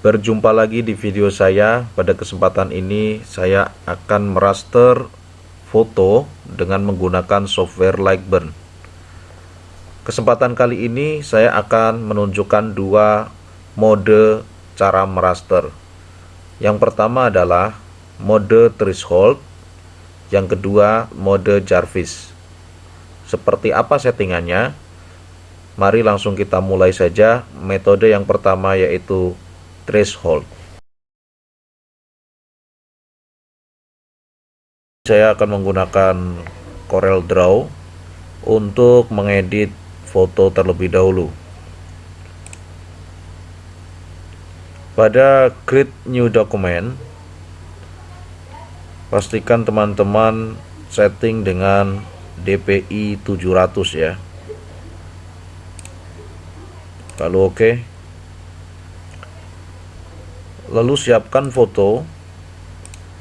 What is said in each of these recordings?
Berjumpa lagi di video saya. Pada kesempatan ini saya akan meraster foto dengan menggunakan software Lightburn. Kesempatan kali ini saya akan menunjukkan dua mode cara meraster. Yang pertama adalah mode threshold, yang kedua mode Jarvis. Seperti apa settingannya? Mari langsung kita mulai saja. Metode yang pertama yaitu threshold. Saya akan menggunakan Corel Draw untuk mengedit foto terlebih dahulu. Pada create new document, pastikan teman-teman setting dengan DPI 700 ya. Lalu oke. Okay lalu siapkan foto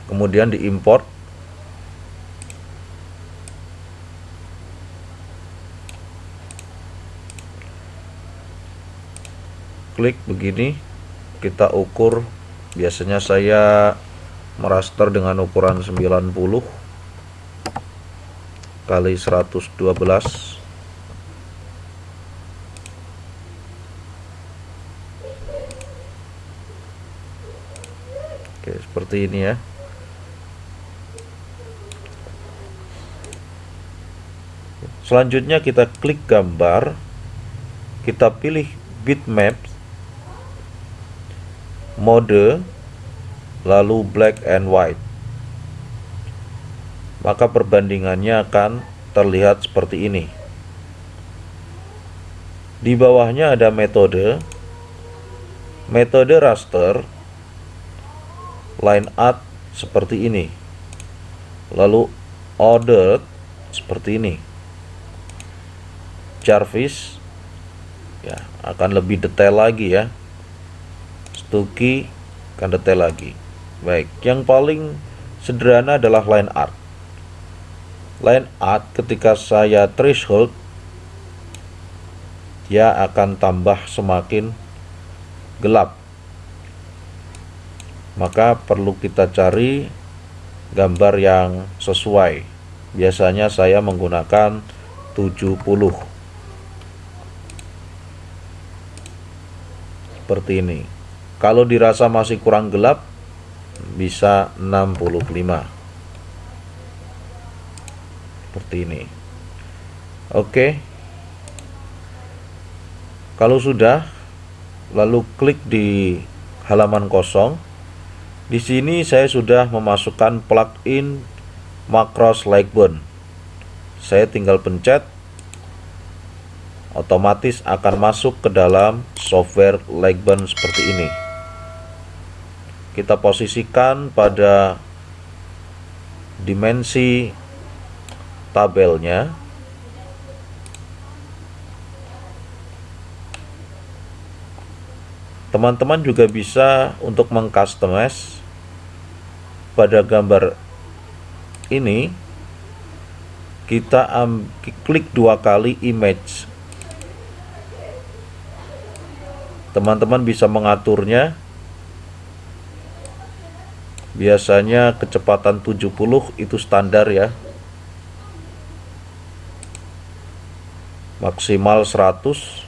kemudian diimport. Klik begini kita ukur. Biasanya saya meraster dengan ukuran 90 kali 112 Oke, seperti ini ya. Selanjutnya kita klik gambar, kita pilih bitmap, mode, lalu black and white. Maka perbandingannya akan terlihat seperti ini. Di bawahnya ada metode, metode raster, line art seperti ini. Lalu ordered seperti ini. Jarvis ya akan lebih detail lagi ya. Stucky akan detail lagi. Baik yang paling sederhana adalah line art line art ketika saya threshold dia akan tambah semakin gelap maka perlu kita cari gambar yang sesuai. Biasanya saya menggunakan 70 seperti ini. Kalau dirasa masih kurang gelap bisa 65 seperti ini. Oke. Kalau sudah lalu klik di halaman kosong di sini saya sudah memasukkan plugin Macros Lightburn. Saya tinggal pencet otomatis akan masuk ke dalam software Lightburn seperti ini. Kita posisikan pada dimensi tabelnya teman-teman juga bisa untuk mengcustomize pada gambar ini kita um, klik dua kali image. Teman-teman bisa mengaturnya. Biasanya kecepatan 70 itu standar ya. Maksimal 100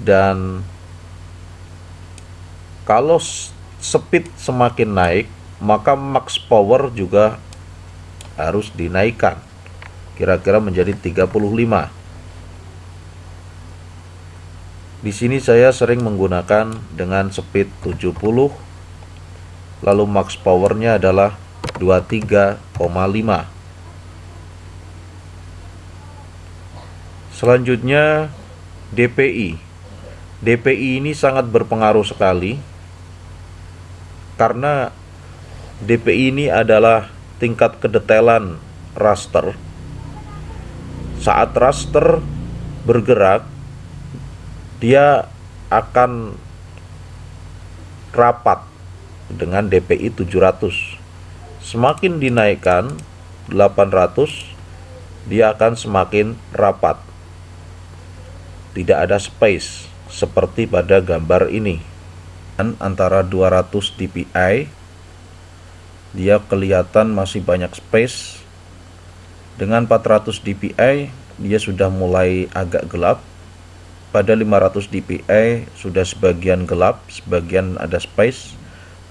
dan kalau speed semakin naik, maka max power juga harus dinaikkan. Kira-kira menjadi 35. Di sini saya sering menggunakan dengan speed 70 lalu max powernya adalah 23,5 selanjutnya DPI DPI ini sangat berpengaruh sekali karena DPI ini adalah tingkat kedetailan raster. Saat raster bergerak, dia akan rapat dengan DPI 700. Semakin dinaikkan 800, dia akan semakin rapat. Tidak ada space seperti pada gambar ini antara 200 dpi dia kelihatan masih banyak space. Dengan 400 dpi dia sudah mulai agak gelap. Pada 500 dpi sudah sebagian gelap sebagian ada space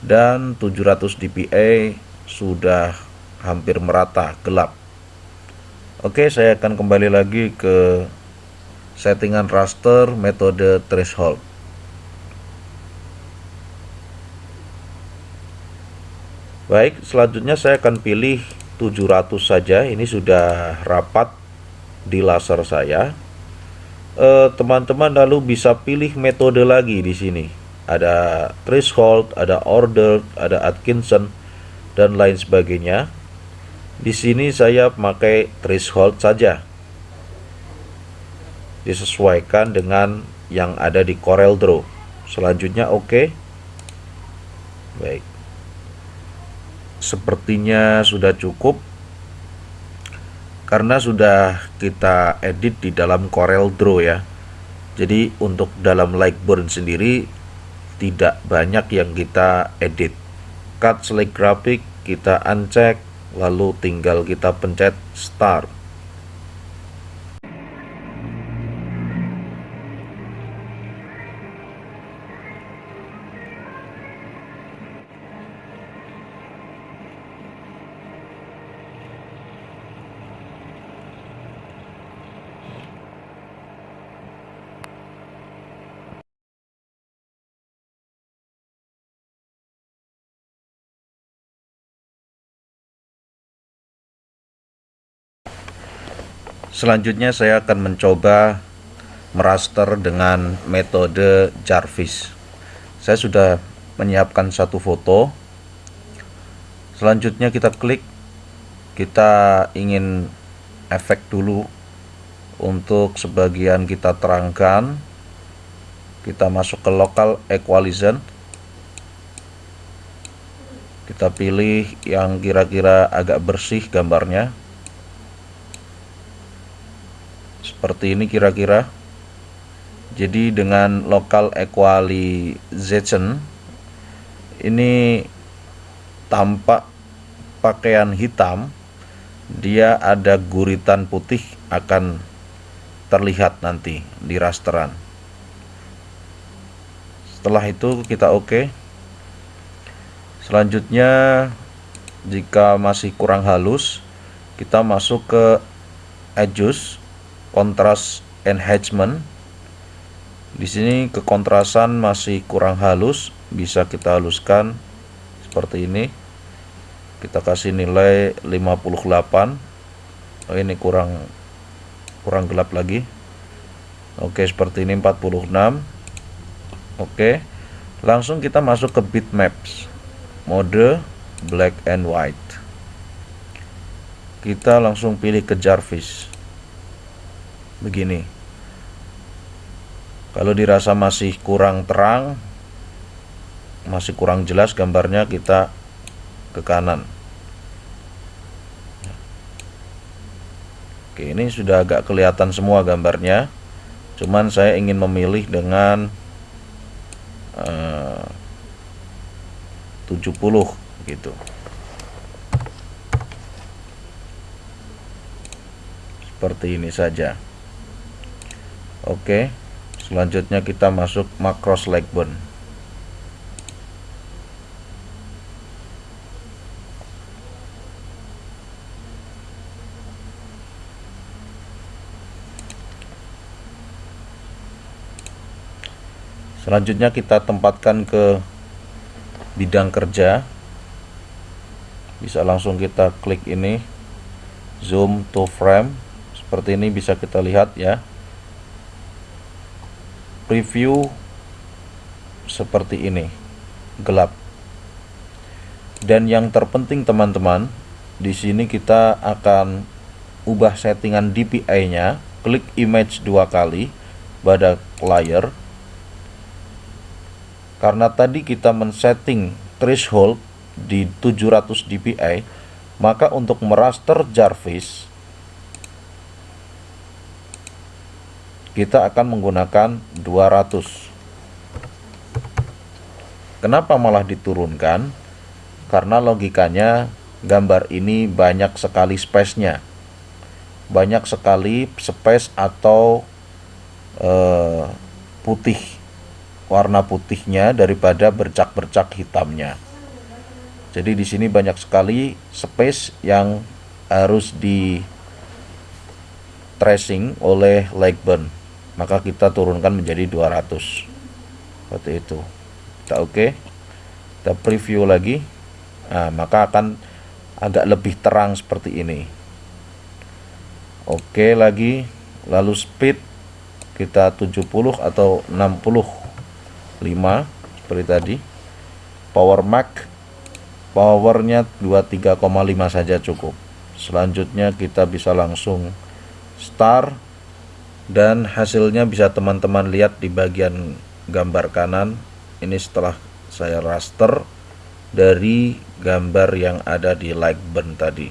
dan 700 dpi sudah hampir merata gelap. Oke saya akan kembali lagi ke settingan raster metode threshold baik selanjutnya saya akan pilih 700 saja ini sudah rapat di laser saya eh, teman-teman lalu bisa pilih metode lagi di sini ada threshold ada order ada Atkinson dan lain sebagainya di sini saya pakai threshold saja disesuaikan dengan yang ada di Corel Draw. Selanjutnya oke. Okay. Baik. Sepertinya sudah cukup karena sudah kita edit di dalam Corel Draw ya. Jadi untuk dalam Lightburn sendiri tidak banyak yang kita edit. Cut select graphic kita uncheck lalu tinggal kita pencet start Selanjutnya saya akan mencoba meraster dengan metode Jarvis. Saya sudah menyiapkan satu foto. Selanjutnya kita klik. Kita ingin efek dulu untuk sebagian kita terangkan. Kita masuk ke local equalizer. Kita pilih yang kira-kira agak bersih gambarnya seperti ini kira-kira. Jadi dengan local equalization ini tampak pakaian hitam dia ada guritan putih akan terlihat nanti di rasteran. Setelah itu kita oke. Okay. selanjutnya jika masih kurang halus kita masuk ke edges kontras enhancement. Di sini kekontrasan masih kurang halus bisa kita haluskan seperti ini. Kita kasih nilai 58 oh ini kurang kurang gelap lagi. Oke seperti ini 46 oke langsung kita masuk ke bitmaps. Mode black and white. Kita langsung pilih ke Jarvis begini. Kalau dirasa masih kurang terang masih kurang jelas gambarnya kita ke kanan. Oke ini sudah agak kelihatan semua gambarnya. Cuman saya ingin memilih dengan eh, uh, 70 gitu. Seperti ini saja Oke selanjutnya kita masuk macros Legburn selanjutnya kita tempatkan ke bidang kerja. Bisa langsung kita klik ini zoom to frame. Seperti ini bisa kita lihat ya preview seperti ini. Gelap. Dan yang terpenting teman-teman di sini kita akan ubah settingan DPI nya klik image dua kali pada layer karena tadi kita men-setting threshold di 700 dpi maka untuk meraster Jarvis kita akan menggunakan 200 kenapa malah diturunkan? Karena logikanya gambar ini banyak sekali space-nya. Banyak sekali space atau uh, putih warna putihnya daripada bercak-bercak hitamnya. Jadi di sini banyak sekali space yang harus di tracing oleh Lightburn maka kita turunkan menjadi 200 seperti itu. Kita oke. Okay. kita preview lagi. Nah, maka akan agak lebih terang seperti ini. Oke okay, lagi. Lalu speed kita 70 atau 65 seperti tadi. Power max powernya 23,5 saja cukup. Selanjutnya kita bisa langsung star dan hasilnya bisa teman-teman lihat di bagian gambar kanan. Ini setelah saya raster dari gambar yang ada di like button tadi.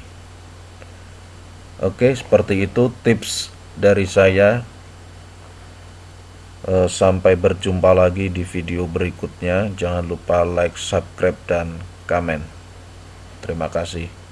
Oke seperti itu tips dari saya. E, sampai berjumpa lagi di video berikutnya. Jangan lupa like subscribe dan komen. Terima kasih